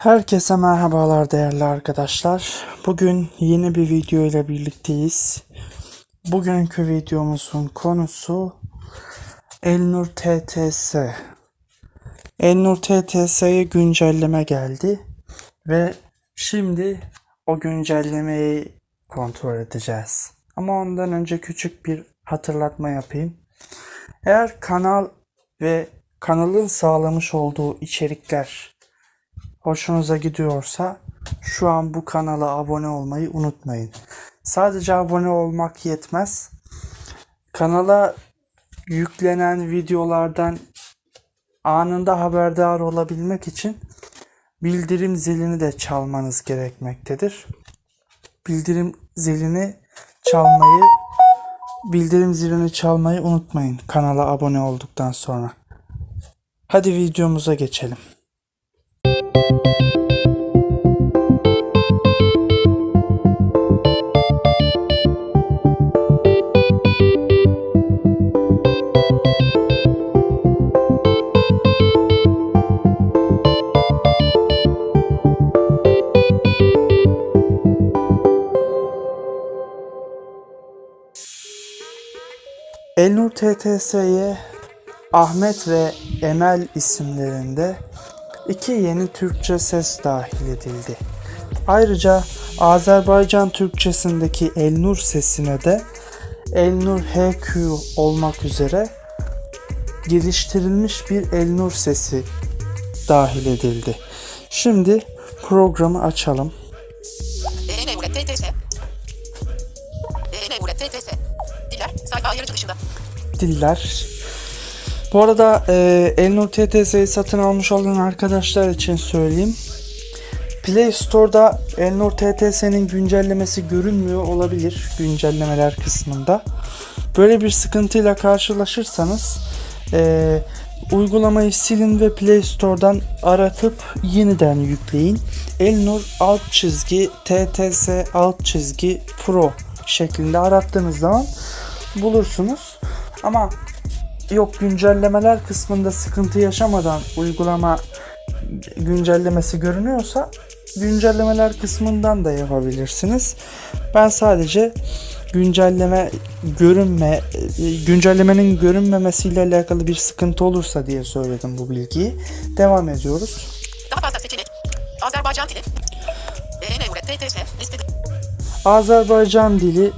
Herkese merhabalar değerli arkadaşlar. Bugün yeni bir video ile birlikteyiz. Bugünkü videomuzun konusu Elnur TTS. Elnur TTS'ye güncelleme geldi ve şimdi o güncellemeyi kontrol edeceğiz. Ama ondan önce küçük bir hatırlatma yapayım. Eğer kanal ve kanalın sağlamış olduğu içerikler hoşunuza gidiyorsa şu an bu kanala abone olmayı unutmayın. Sadece abone olmak yetmez. Kanala yüklenen videolardan anında haberdar olabilmek için bildirim zilini de çalmanız gerekmektedir. Bildirim zilini çalmayı bildirim zilini çalmayı unutmayın kanala abone olduktan sonra. Hadi videomuza geçelim. Elnur TTS'ye Ahmet ve Emel isimlerinde iki yeni Türkçe ses dahil edildi. Ayrıca Azerbaycan Türkçesindeki Elnur sesine de Elnur HQ olmak üzere geliştirilmiş bir Elnur sesi dahil edildi. Şimdi programı açalım. Diller Bu arada e, Elnur TTS'yi satın almış olan arkadaşlar için söyleyeyim. Play Store'da Elnur TTS'nin güncellemesi görünmüyor olabilir güncellemeler kısmında. Böyle bir sıkıntıyla karşılaşırsanız e, uygulamayı silin ve Play Store'dan aratıp yeniden yükleyin. Elnur alt çizgi TTS alt çizgi Pro şeklinde arattığınız zaman bulursunuz. Ama yok güncellemeler kısmında sıkıntı yaşamadan uygulama güncellemesi görünüyorsa güncellemeler kısmından da yapabilirsiniz. Ben sadece güncelleme görünme güncellemenin görünmemesiyle alakalı bir sıkıntı olursa diye söyledim bu bilgiyi. Devam ediyoruz. Daha fazla seçenek. Azerbaycan dili. TTS. Listede. Azerbaycan dili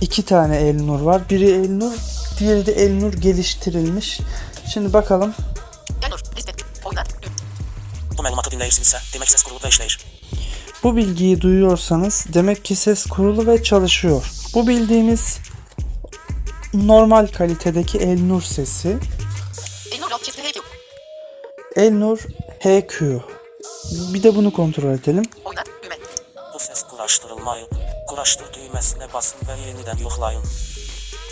iki tane Elnur var. Biri Elnur, diğeri de Elnur geliştirilmiş. Şimdi bakalım. Elnur. Liste. Bu məlumatı dinləyirsinizsə, demək səs qurulu və işləyir. Bu bilgiyi duyuyorsanız demek ki ses kurulu ve çalışıyor. Bu bildiğimiz normal kalitedeki Elnur sesi. Elnur alt çizgi HQ. Elnur HQ. Bir de bunu kontrol edelim. Düğme. Bu səs quraşdırılmayıb. Quraşdır düyməsinə basın və yenidən yoxlayın.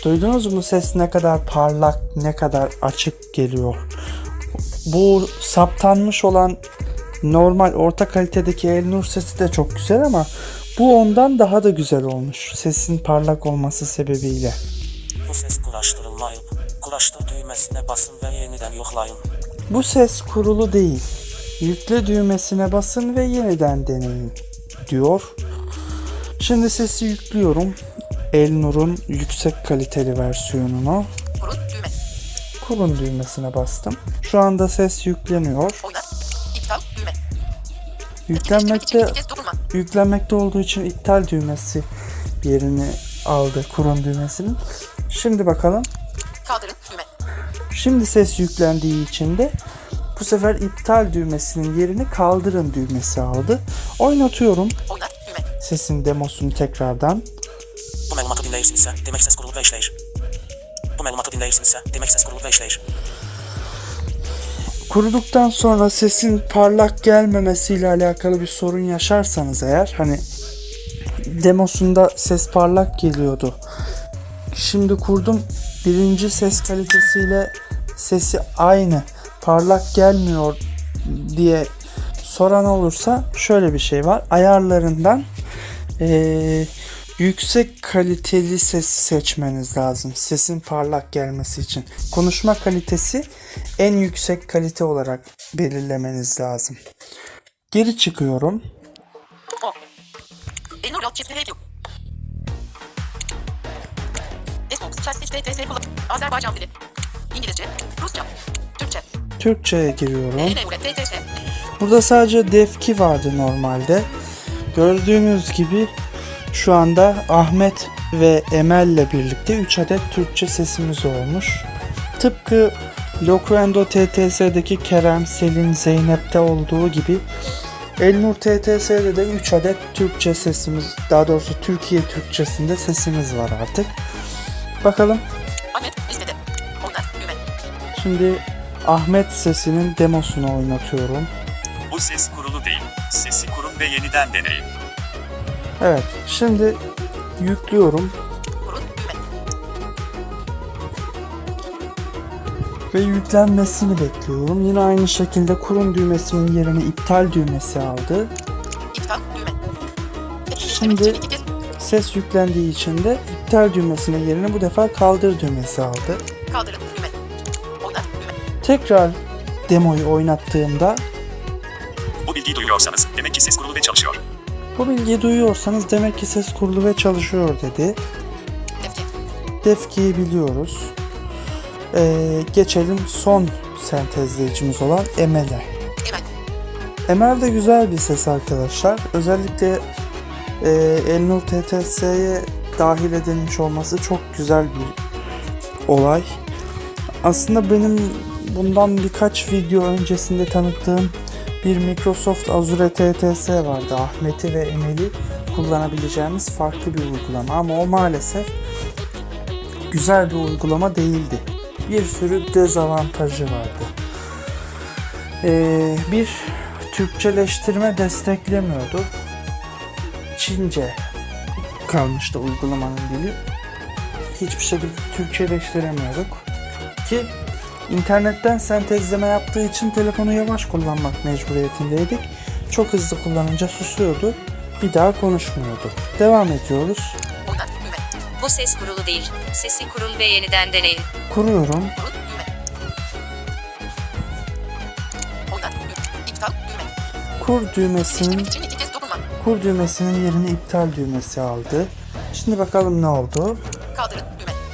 Duydunuz mu ses ne kadar parlak, ne kadar açık geliyor. Bu saptanmış olan normal orta kalitedeki Elnur sesi de çok güzel ama bu ondan daha da güzel olmuş. Sesin parlak olması sebebiyle. Bu səs quraşdırılmayıb. Quraşdır düyməsinə basın və yenidən yoxlayın. Bu ses kurulu değil. Yükle düğmesine basın ve yeniden deneyin diyor. Şimdi sesi yüklüyorum. Elnur'un yüksek kaliteli versiyonunu. Kurun. Düğme. Düğmesine bastım. Şu anda ses yükleniyor. Oyna. İptal. Düğme. Yüklenmekte yüklenmekte olduğu için iptal düğmesi yerini aldı kurun düğmesinin. Şimdi bakalım. Kaldırın. Düğme. Şimdi ses yüklendiği için de bu sefer iptal düğmesinin yerini kaldırın düğmesi aldı. Oynatıyorum Oyna. Düğme. sesin demosunu tekrardan. Dinləyirsinizsə, demək səs qurulu və işləyir. Bu məlumatı dinləyirsinizsə, demək səs qurulu və işləyir. Kuruduktan sonra sesin parlak gelmemesiyle alakalı bir sorun yaşarsanız eğer hani demosunda ses parlak geliyordu. Şimdi kurdum birinci ses kalitesiyle sesi aynı parlak gelmiyor diye soran olursa şöyle bir şey var. Ayarlarından eee, yüksek kaliteli ses seçmeniz lazım. Sesin parlak gelmesi için. Konuşma kalitesi en yüksek kalite olarak belirlemeniz lazım. Geri çıkıyorum. O. Elnur alt çizgi radio. Xbox Classic TTS kullan. Azerbaycan dili. İngilizce, Rusça, Türkçe. Türkçe'ye giriyorum. TTS. Burada sadece Defki vardı normalde. Gördüğünüz gibi şu anda Ahmet ve Emel'le birlikte 3 adet Türkçe sesimiz olmuş. Tıpkı Loquendo TTS'deki Kerem, Selin, Zeynep'te olduğu gibi Elnur TTS'de de 3 adet Türkçe sesimiz, daha doğrusu Türkiye Türkçesinde sesimiz var artık. Bakalım Ahmet listede. Onlar düğme. şimdi Ahmet sesinin demosunu oynatıyorum. Bu ses kurulu değil. Sesi kurun ve yeniden deneyin. Evet, şimdi yüklüyorum ve yüklenmesini bekliyorum. Yine aynı şekilde kurum düğmesinin yerine iptal düğmesi aldı. İptal düğme. Şimdi- Ses yüklendiği için de iptal düğmesinin yerine bu defa kaldır düğmesi aldı. kaldırın düğme. Oynar düğme. Tekrar demoyu oynattığımda Bu bilgiyi duyuyorsanız demek ki ses kurulu ve çalışıyor. Bu bilgiyi duyuyorsanız demek ki ses kurulu ve çalışıyor dedi. Defki'yi biliyoruz. Ee, geçelim son sentezleyicimiz olan Emel'e. Emel. Emel de güzel bir ses arkadaşlar. Özellikle e, Elnur TTS'ye dahil edilmiş olması çok güzel bir olay. Aslında benim bundan birkaç video öncesinde tanıttığım bir Microsoft Azure TTS vardı. Ahmet'i ve Emel'i kullanabileceğimiz farklı bir uygulama ama o maalesef güzel bir uygulama değildi. Bir sürü dezavantajı vardı. Ee, bir Türkçeleştirme desteklemiyordu. Çince kalmıştı uygulamanın dili. Hiçbir şekilde Türkçeleştiremiyorduk. Ki internetten sentezleme yaptığı için telefonu yavaş kullanmak mecburiyetindeydik. Çok hızlı kullanınca susuyordu. Bir daha konuşmuyordu. Devam ediyoruz. Bu ses kurulu değil. Sesi kurun ve yeniden deneyin. Kuruyorum. Kur düğmesinin kur düğmesinin yerini iptal düğmesi aldı. Şimdi bakalım ne oldu.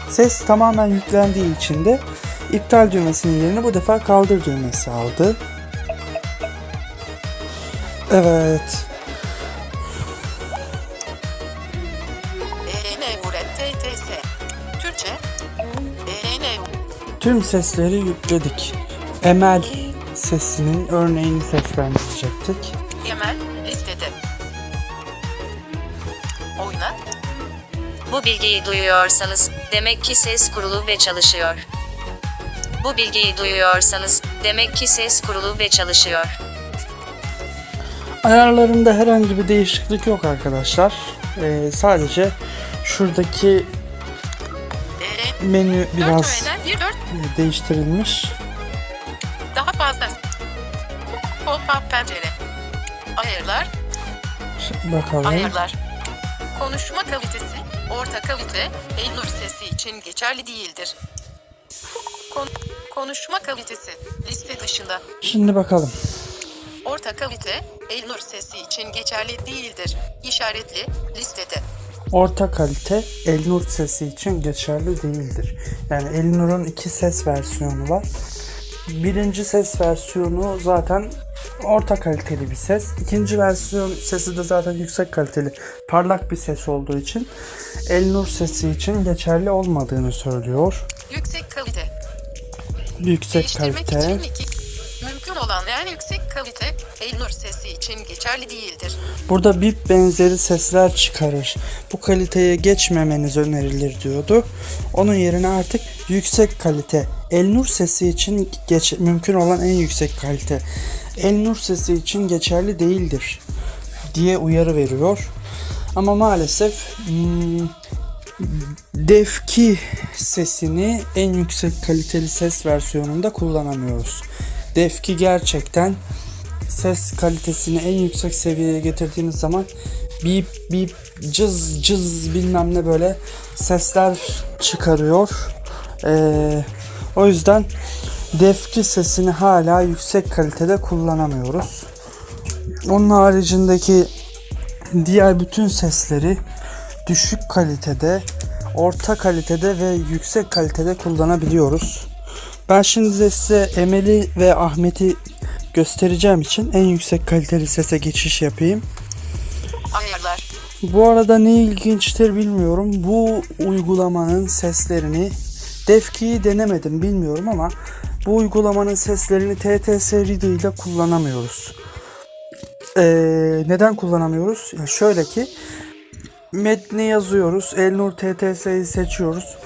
Ses tamamen yüklendiği için de iptal düğmesinin yerini bu defa kaldır düğmesi aldı. Evet. Tüm sesleri yükledik. Emel sesinin örneğini seslendirecektik. Emel listede. Oyna. Bu bilgiyi duyuyorsanız demek ki ses kurulu ve çalışıyor. Bu bilgiyi duyuyorsanız demek ki ses kurulu ve çalışıyor. Ayarlarında herhangi bir değişiklik yok arkadaşlar. Ee, sadece şuradaki EN menü 4 biraz öğeden 1 4 değiştirilmiş. daha fazla. Pop-up pencere. Ayarlar. Şimdi bakalım. Ayarlar. Konuşma kalitesi, orta kalite, Elnur sesi için geçerli değildir. Kon- konuşma kalitesi, liste dışında. Şimdi bakalım. Orta kalite, Elnur sesi için geçerli değildir. İşaretli, listede. Orta kalite Elnur sesi için geçerli değildir. Yani Elnur'un iki ses versiyonu var. Birinci ses versiyonu zaten orta kaliteli bir ses. İkinci versiyon sesi de zaten yüksek kaliteli, parlak bir ses olduğu için Elnur sesi için geçerli olmadığını söylüyor. Yüksek kalite. Yüksek kalite. Mümkün olan en yüksek kalite, Elnur sesi için geçerli değildir. Burada bip benzeri sesler çıkarır. Bu kaliteye geçmemeniz önerilir diyordu. Onun yerine artık yüksek kalite. Elnur sesi için geç, mümkün olan en yüksek kalite. Elnur sesi için geçerli değildir diye uyarı veriyor. Ama maalesef hmm, Defki sesini en yüksek kaliteli ses versiyonunda kullanamıyoruz. Defki gerçekten ses kalitesini en yüksek seviyeye getirdiğiniz zaman bip bip cız cız bilmem ne böyle sesler çıkarıyor. Ee, o yüzden defki sesini hala yüksek kalitede kullanamıyoruz. Onun haricindeki diğer bütün sesleri düşük kalitede, orta kalitede ve yüksek kalitede kullanabiliyoruz. Ben şimdi de size Emel'i ve Ahmet'i göstereceğim için en yüksek kaliteli sese geçiş yapayım. Ayarlar. Bu arada ne ilginçtir bilmiyorum. Bu uygulamanın seslerini Defki'yi denemedim bilmiyorum ama bu uygulamanın seslerini TTS Reader ile kullanamıyoruz. Ee, neden kullanamıyoruz? Ya şöyle ki metni yazıyoruz. Elnur TTS'yi seçiyoruz.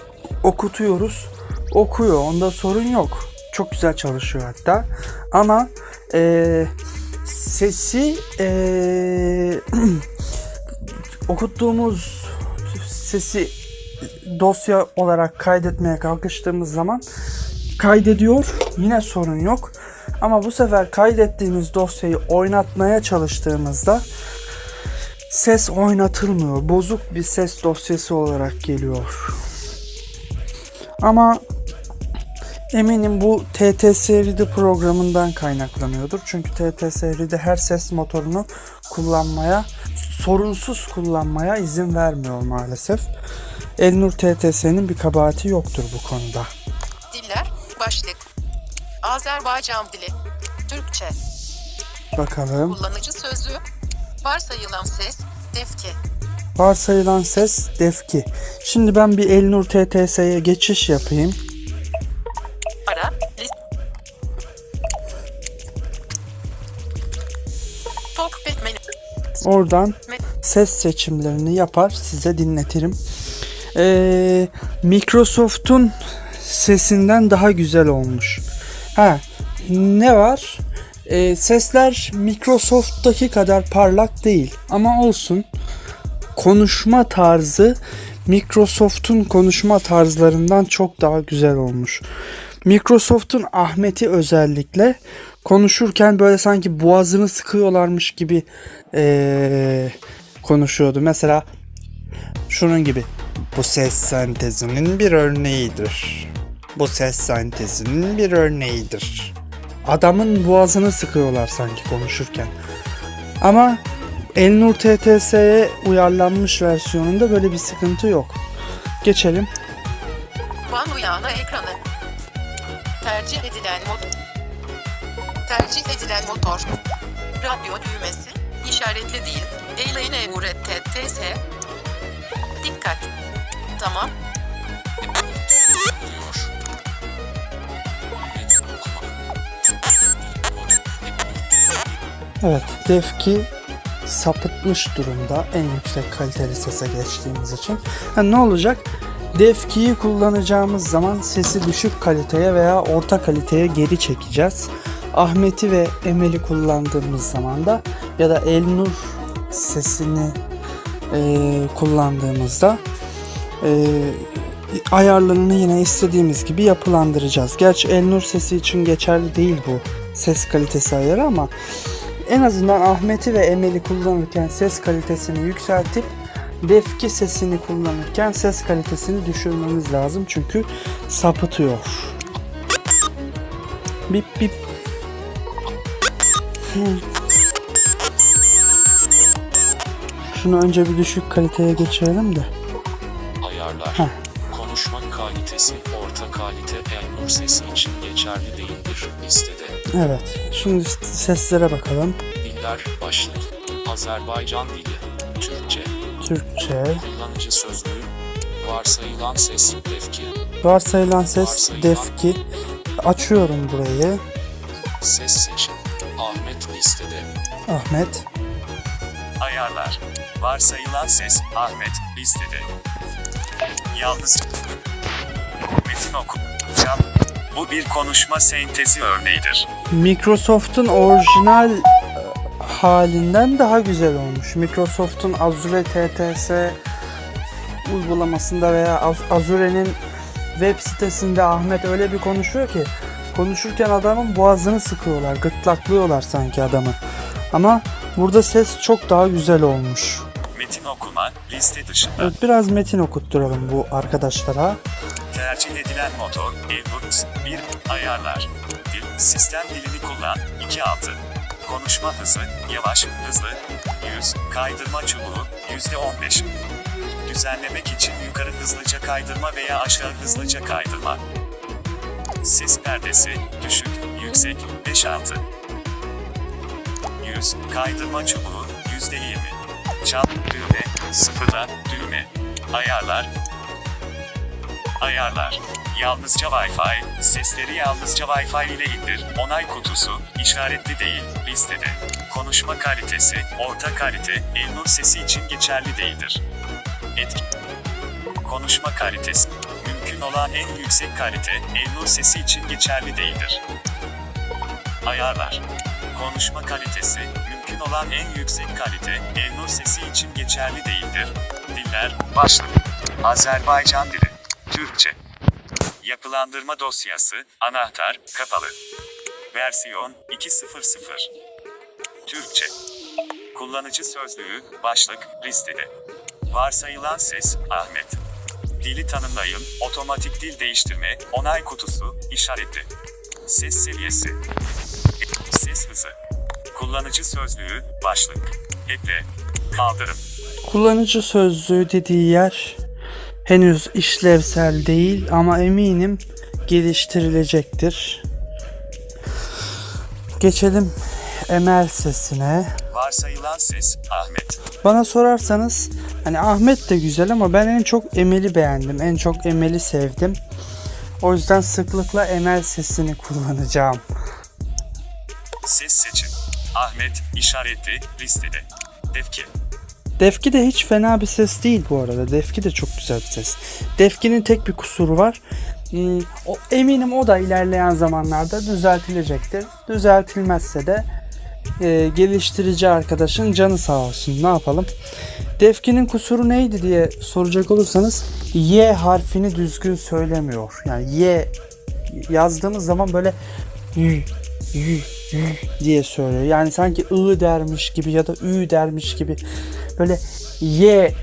Okutuyoruz. Okuyor. Onda sorun yok. Çok güzel çalışıyor hatta. Ama ee, sesi ee, okuttuğumuz sesi dosya olarak kaydetmeye kalkıştığımız zaman kaydediyor. Yine sorun yok. Ama bu sefer kaydettiğimiz dosyayı oynatmaya çalıştığımızda ses oynatılmıyor. Bozuk bir ses dosyası olarak geliyor. Ama eminim bu TTS Reader programından kaynaklanıyordur. Çünkü TTS Reader her ses motorunu kullanmaya, sorunsuz kullanmaya izin vermiyor maalesef. Elnur TTS'nin bir kabahati yoktur bu konuda. Diller. Başlık. Azerbaycan dili. Türkçe. Bakalım. Kullanıcı sözlüğü. Varsayılan ses. Defki. Varsayılan ses defki. Şimdi ben bir Elnur TTS'ye geçiş yapayım. Ara. List. Talkback menü. Oradan ses seçimlerini yapar size dinletirim. Ee, Microsoft'un sesinden daha güzel olmuş. Ha ne var? Ee, sesler Microsoft'taki kadar parlak değil ama olsun. Konuşma tarzı Microsoft'un konuşma tarzlarından çok daha güzel olmuş. Microsoft'un Ahmet'i özellikle konuşurken böyle sanki boğazını sıkıyorlarmış gibi ee, konuşuyordu. Mesela şunun gibi. Bu ses sentezinin bir örneğidir. Bu ses sentezinin bir örneğidir. Adamın boğazını sıkıyorlar sanki konuşurken. Ama Elnur TTS'ye uyarlanmış versiyonunda böyle bir sıkıntı yok. Geçelim. Van uyağına ekranı. Tercih edilen motor. Tercih edilen motor. Radyo düğmesi. işaretli değil. Eyleyne uğret TTS. Dikkat. Tamam. Evet, Defki sapıtmış durumda en yüksek kaliteli sese geçtiğimiz için. Ha, ne olacak? Defki'yi kullanacağımız zaman sesi düşük kaliteye veya orta kaliteye geri çekeceğiz. Ahmet'i ve Emel'i kullandığımız zaman da ya da Elnur sesini eee, kullandığımızda eee, ayarlarını yine istediğimiz gibi yapılandıracağız. Gerçi Elnur sesi için geçerli değil bu ses kalitesi ayarı ama en azından Ahmet'i ve Emel'i kullanırken ses kalitesini yükseltip Defki sesini kullanırken ses kalitesini düşürmemiz lazım çünkü sapıtıyor. Bip bip. Şunu önce bir düşük kaliteye geçirelim de. Ayarlar. Heh. Konuşma kalitesi orta kalite Elnur sesi için geçerli değildir listede. Evet. Şimdi seslere bakalım. Diller başlık. Azerbaycan dili. Türkçe. Türkçe. Kullanıcı sözlüğü. Varsayılan ses defki. Varsayılan ses defki. Açıyorum burayı. Ses seçim. Ahmet listede. Ahmet. Ayarlar. Varsayılan ses Ahmet listede. Yalnız metin oku. Bu bir konuşma sentezi örneğidir. Microsoft'un orijinal e, halinden daha güzel olmuş. Microsoft'un Azure TTS uygulamasında veya Az- Azure'nin web sitesinde Ahmet öyle bir konuşuyor ki konuşurken adamın boğazını sıkıyorlar, gırtlaklıyorlar sanki adamı. Ama burada ses çok daha güzel olmuş. Metin okuma liste dışında. Evet, biraz metin okutturalım bu arkadaşlara. Tercih edilen motor, Elbut, 1, ayarlar. Dil, sistem dilini kullan, 2 altı. Konuşma hızı, yavaş, hızlı. 100. Kaydırma çubuğu, %15. Düzenlemek için yukarı hızlıca kaydırma veya aşağı hızlıca kaydırma. Ses perdesi, düşük, yüksek, 5-6. 100. Kaydırma çubuğu, %20. Çal, düğme, sıfırla, düğme. Ayarlar, Ayarlar. Yalnızca Wi-Fi, sesleri yalnızca Wi-Fi ile indir. Onay kutusu, işaretli değil, listede. Konuşma kalitesi, orta kalite, Elnur sesi için geçerli değildir. Etki. Konuşma kalitesi, mümkün olan en yüksek kalite, Elnur sesi için geçerli değildir. Ayarlar. Konuşma kalitesi, mümkün olan en yüksek kalite, Elnur sesi için geçerli değildir. Diller, başlık. Azerbaycan dili. Türkçe. Yapılandırma dosyası, anahtar, kapalı. Versiyon 2.0.0. Türkçe. Kullanıcı sözlüğü, başlık, listede. Varsayılan ses, Ahmet. Dili tanımlayın, otomatik dil değiştirme, onay kutusu, işaretli. Ses seviyesi. Ses hızı. Kullanıcı sözlüğü, başlık. Ekle. Kaldırım. Kullanıcı sözlüğü dediği yer henüz işlevsel değil ama eminim geliştirilecektir. Geçelim emel sesine. Varsayılan ses, Ahmet. Bana sorarsanız hani Ahmet de güzel ama ben en çok Emel'i beğendim. En çok Emel'i sevdim. O yüzden sıklıkla Emel sesini kullanacağım. Ses seçim. Ahmet, işaretli, listede. Defki. Defki de hiç fena bir ses değil bu arada. Defki de çok güzel bir ses. Defki'nin tek bir kusuru var. Hmm, eminim o da ilerleyen zamanlarda düzeltilecektir. Düzeltilmezse de e, geliştirici arkadaşın canı sağ olsun. Ne yapalım? Defki'nin kusuru neydi diye soracak olursanız Y harfini düzgün söylemiyor. Yani Y yazdığımız zaman böyle y, y, y diye söylüyor. Yani sanki I dermiş gibi ya da Ü dermiş gibi böyle Y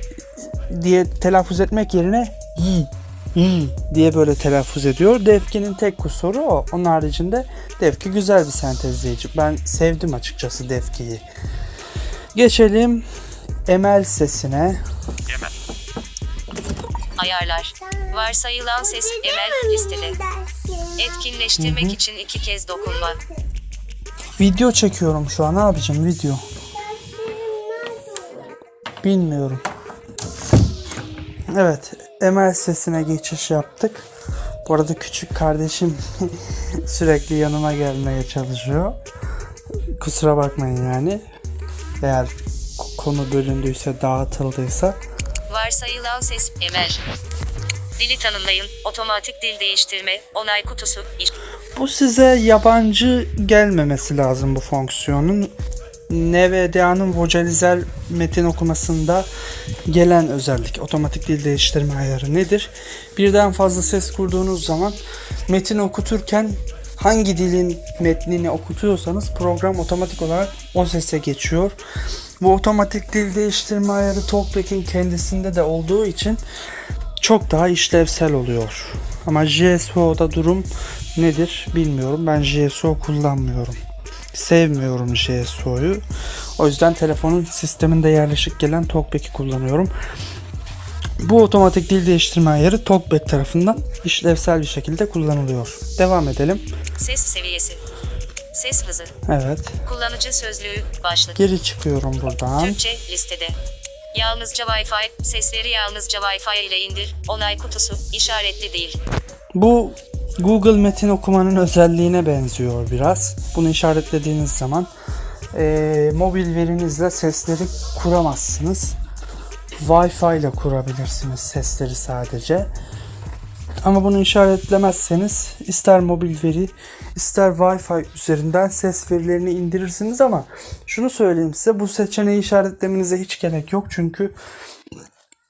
diye telaffuz etmek yerine Y, Y diye böyle telaffuz ediyor. Defki'nin tek kusuru o. Onun haricinde Defki güzel bir sentezleyici. Ben sevdim açıkçası Defki'yi. Geçelim Emel sesine. Yemen. Ayarlar. Varsayılan ses emel listede. Etkinleştirmek için iki kez dokunma. Video çekiyorum şu an. Ne yapacağım video? Bilmiyorum. Evet. Emel sesine geçiş yaptık. Bu arada küçük kardeşim sürekli yanıma gelmeye çalışıyor. Kusura bakmayın yani. Eğer konu bölündüyse, dağıtıldıysa. Varsayılan ses emel. Dili tanımlayın. Otomatik dil değiştirme. Onay kutusu. Bu size yabancı gelmemesi lazım bu fonksiyonun. NVDA'nın vocalizer metin okumasında gelen özellik. Otomatik dil değiştirme ayarı nedir? Birden fazla ses kurduğunuz zaman metin okuturken hangi dilin metnini okutuyorsanız program otomatik olarak o sese geçiyor. Bu otomatik dil değiştirme ayarı Talkback'in kendisinde de olduğu için çok daha işlevsel oluyor. Ama JSO'da durum nedir bilmiyorum. Ben JSO kullanmıyorum. Sevmiyorum JSO'yu. O yüzden telefonun sisteminde yerleşik gelen Talkback'i kullanıyorum. Bu otomatik dil değiştirme ayarı Talkback tarafından işlevsel bir şekilde kullanılıyor. Devam edelim. Ses seviyesi. Ses hızı. Evet. Kullanıcı sözlüğü. Başlık. Geri çıkıyorum buradan. Türkçe listede. Yalnızca Wi-Fi, sesleri yalnızca Wi-Fi ile indir. Onay kutusu, işaretli değil. Bu Google metin okumanın özelliğine benziyor biraz. Bunu işaretlediğiniz zaman eee, mobil verinizle sesleri kuramazsınız. Wi-Fi ile kurabilirsiniz sesleri sadece. Ama bunu işaretlemezseniz ister mobil veri ister Wi-Fi üzerinden ses verilerini indirirsiniz ama şunu söyleyeyim size bu seçeneği işaretlemenize hiç gerek yok çünkü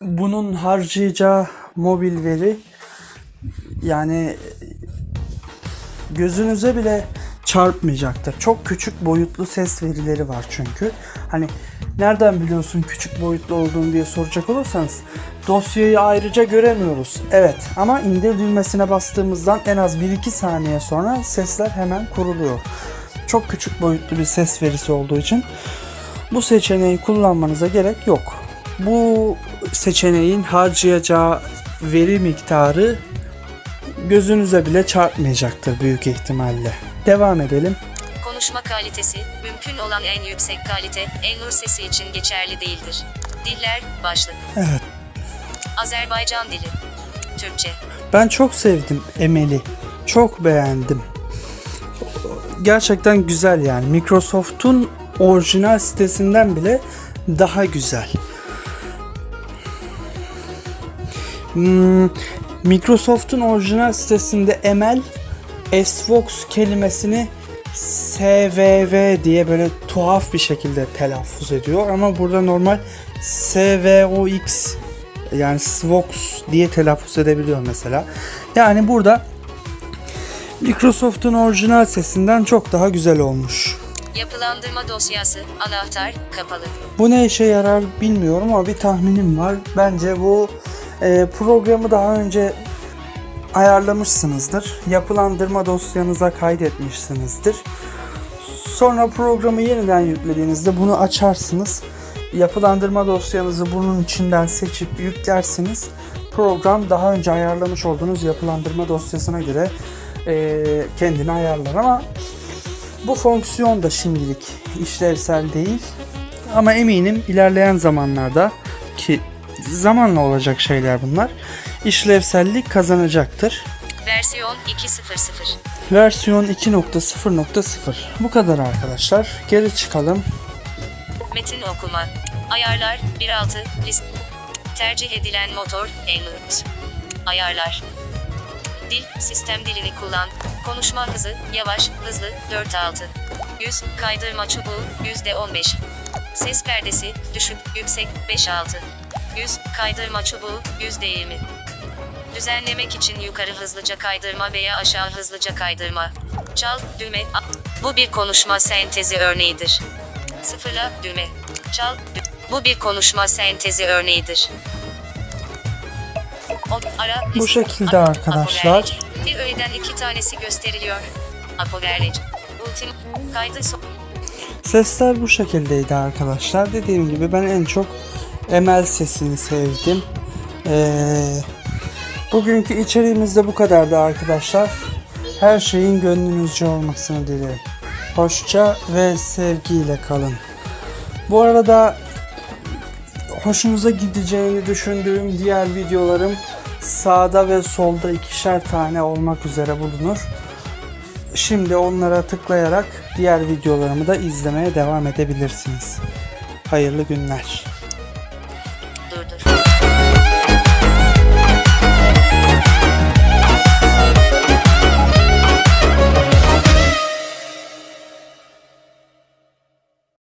bunun harcayacağı mobil veri yani gözünüze bile çarpmayacaktır. Çok küçük boyutlu ses verileri var çünkü. Hani nereden biliyorsun küçük boyutlu olduğunu diye soracak olursanız dosyayı ayrıca göremiyoruz. Evet ama indir düğmesine bastığımızdan en az 1-2 saniye sonra sesler hemen kuruluyor. çok küçük boyutlu bir ses verisi olduğu için bu seçeneği kullanmanıza gerek yok. Bu seçeneğin harcayacağı veri miktarı gözünüze bile çarpmayacaktır büyük ihtimalle. Devam edelim. Konuşma kalitesi, mümkün olan en yüksek kalite, Elnur sesi için geçerli değildir. Diller, başlık. Evet. Azerbaycan dili. Türkçe. Ben çok sevdim Emel'i. Çok beğendim. Gerçekten güzel yani. Microsoft'un orijinal sitesinden bile daha güzel. Hmm, Microsoft'un orijinal sitesinde Emel Xbox kelimesini SVV diye böyle tuhaf bir şekilde telaffuz ediyor ama burada normal SVOX yani Svox diye telaffuz edebiliyor mesela. Yani burada Microsoft'un orijinal sesinden çok daha güzel olmuş. Yapılandırma dosyası, anahtar, kapalı. Bu ne işe yarar bilmiyorum ama bir tahminim var. Bence bu e, programı daha önce ayarlamışsınızdır. Yapılandırma dosyanıza kaydetmişsinizdir. Sonra programı yeniden yüklediğinizde bunu açarsınız. Yapılandırma dosyanızı bunun içinden seçip yüklersiniz. Program daha önce ayarlamış olduğunuz yapılandırma dosyasına göre e, kendini ayarlar ama bu fonksiyon da şimdilik işlevsel değil. Ama eminim ilerleyen zamanlarda ki zamanla olacak şeyler bunlar işlevsellik kazanacaktır. Versiyon 2.0.0. Versiyon 2.0.0 bu kadar arkadaşlar. Geri çıkalım. Metin okuma. Ayarlar 1.6 list. Tercih edilen motor Elnur. Ayarlar. Dil sistem dilini kullan. Konuşma hızı yavaş, hızlı 4.6. Yüz kaydırma çubuğu %15. Ses perdesi düşük, yüksek 5.6. Yüz kaydırma çubuğu %20. Düzenlemek için yukarı hızlıca kaydırma veya aşağı hızlıca kaydırma. Çal, düğme. a- Bu bir konuşma sentezi örneğidir. Sıfırla, düğme. Çal, dü- Bu bir konuşma sentezi örneğidir. O, ara, Bu şekilde a- arkadaşlar. Bir öğeden iki tanesi gösteriliyor. Apogerleci. Ultim. Kaydı so- Sesler bu şekildeydi arkadaşlar. Dediğim gibi ben en çok Emel sesini sevdim. Ee, bugünkü içeriğimiz de bu kadardı arkadaşlar. Her şeyin gönlünüzce olmasını dilerim. Hoşça ve sevgiyle kalın. Bu arada hoşunuza gideceğini düşündüğüm diğer videolarım sağda ve solda ikişer tane olmak üzere bulunur. Şimdi onlara tıklayarak diğer videolarımı da izlemeye devam edebilirsiniz. Hayırlı günler.